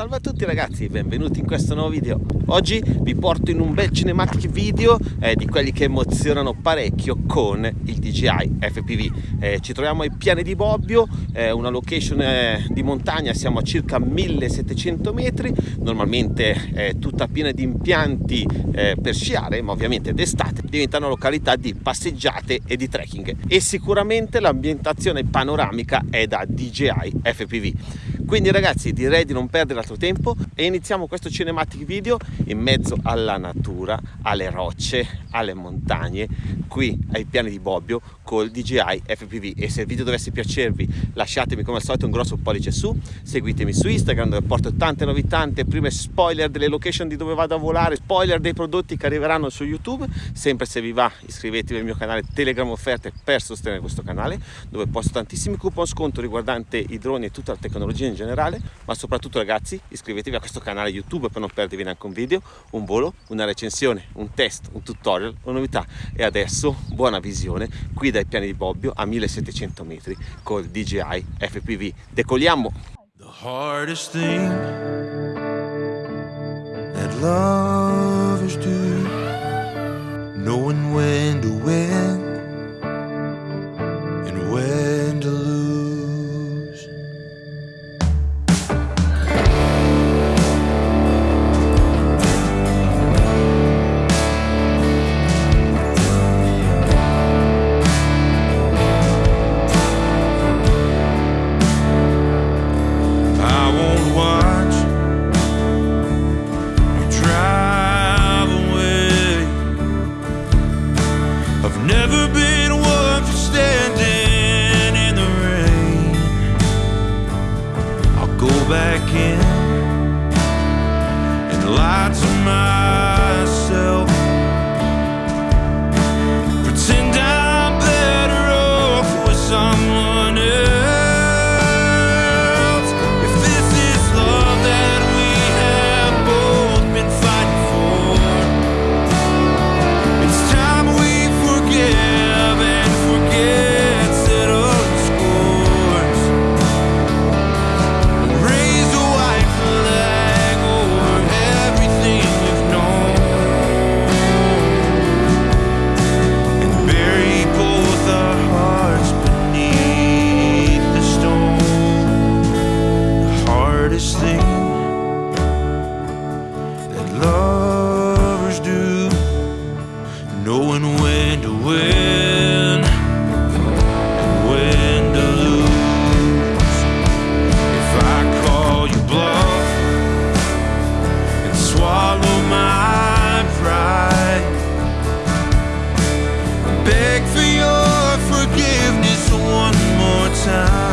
Salve a tutti ragazzi, benvenuti in questo nuovo video. Oggi vi porto in un bel cinematic video eh, di quelli che emozionano parecchio con il DJI FPV. Eh, ci troviamo ai piani di Bobbio, eh, una location eh, di montagna, siamo a circa 1700 metri, normalmente è tutta piena di impianti eh, per sciare, ma ovviamente d'estate diventa una località di passeggiate e di trekking e sicuramente l'ambientazione panoramica è da DJI FPV. Quindi ragazzi direi di non perdere altro tempo e iniziamo questo cinematic video in mezzo alla natura, alle rocce, alle montagne, qui ai piani di Bobbio col DJI FPV e se il video dovesse piacervi lasciatemi come al solito un grosso pollice su, seguitemi su Instagram dove porto tante novità, tante prime spoiler delle location di dove vado a volare, spoiler dei prodotti che arriveranno su YouTube, sempre se vi va iscrivetevi al mio canale Telegram offerte per sostenere questo canale dove posto tantissimi coupon sconto riguardante i droni e tutta la tecnologia in generale, ma soprattutto ragazzi iscrivetevi a questo canale YouTube per non perdervi neanche un video, un volo, una recensione, un test, un tutorial, una novità. E adesso buona visione qui dai piani di Bobbio a 1700 metri col DJI FPV. Decolliamo! The my time